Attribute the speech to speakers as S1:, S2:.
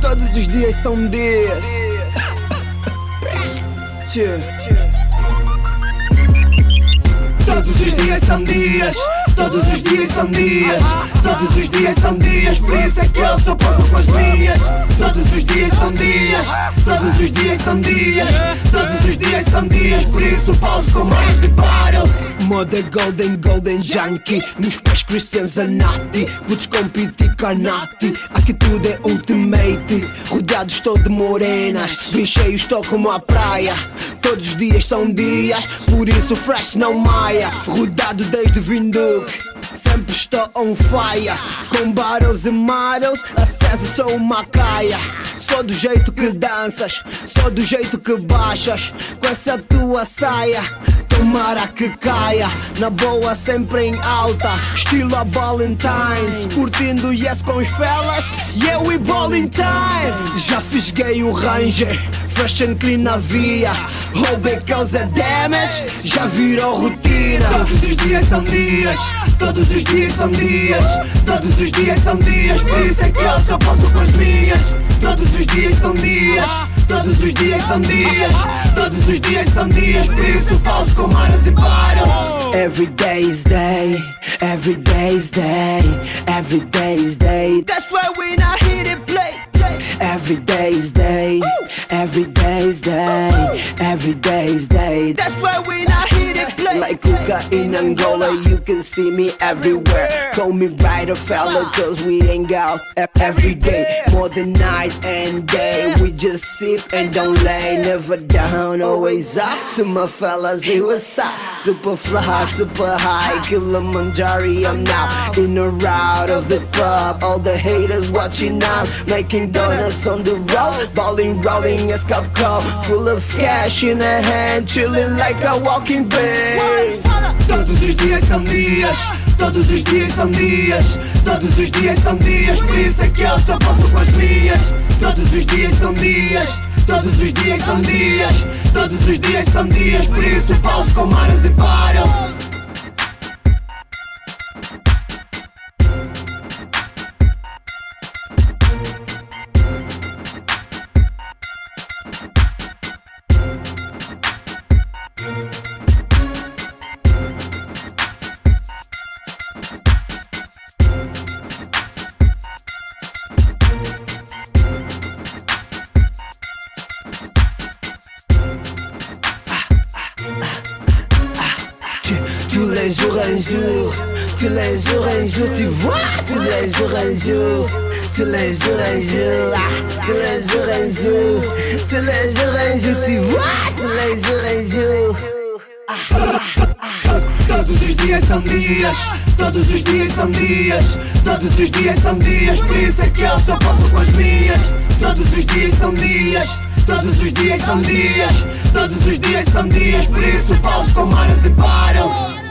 S1: Todos os dias são dias. Todos os dias são dias. Todos os dias são dias, todos os dias são dias, por isso é que eu só passo com as minhas. Todos os dias são dias, todos os dias são dias, todos os dias são dias, por isso pauso com mais e. Moda golden, golden junkie, nos pés Christians Anati, putos com piti carnati, aqui tudo é ultimate. Rodeado estou de morenas, bem cheio estou como a praia. Todos os dias são dias, por isso fresh não maia. Rodado desde Vinduque. Sempre estou on fire Com barrels e models Acesso sou uma caia Sou do jeito que danças Sou do jeito que baixas. Com essa tua saia Tomara que caia. Na boa sempre em alta Estilo a Valentine's Curtindo yes com os fellas Yeah we ballin' time Já fisguei o Ranger Fresh and clean na via. Roubei causa damage Já virou rotina. Todos os dias são dias Todos os dias são dias. Todos os dias são dias Por isso é que eu só posso com as minhas. Todos os dias são dias Todos os dias são dias. Todos os dias são dias Por isso pauso com maras e paro Every day is day Every day is day Every day is day. That's why we not here to play Every day is day. Every day is day. Every day is day. That's why we not here to play. Like Kuka in Angola You can see me everywhere. Call me right fella Cause we ain't out every day. More than night and day just sip and don't lay. Never down, always up To my fellas, it was up Super fly, super high. Kilimanjaro, I'm now In or out of the club. All the haters watching us Making donuts on the road. Balling, rolling, a cup club Full of cash in a hand Chilling like a walking bed Todos os dias são dias Todos os dias são dias. Todos os dias são dias. Por isso é que eu só posso com as minhas. Todos os dias são dias. Todos os dias são dias. Todos os dias são dias. Por isso pauso com maras e paro Tous les jours un jour, tous les jours un jour, tu vois, tous les jours un jour, tous les jours un jour, ah, tous les jours un jour, tous les jours un jour, tu vois, tous les jours un jour. Todos os dias são dias, todos os dias são dias, todos os dias são dias, por isso é que eu só posso com as minhas. Todos os dias são dias, todos os dias são dias, todos os dias são dias, por isso pauso com maras e paro.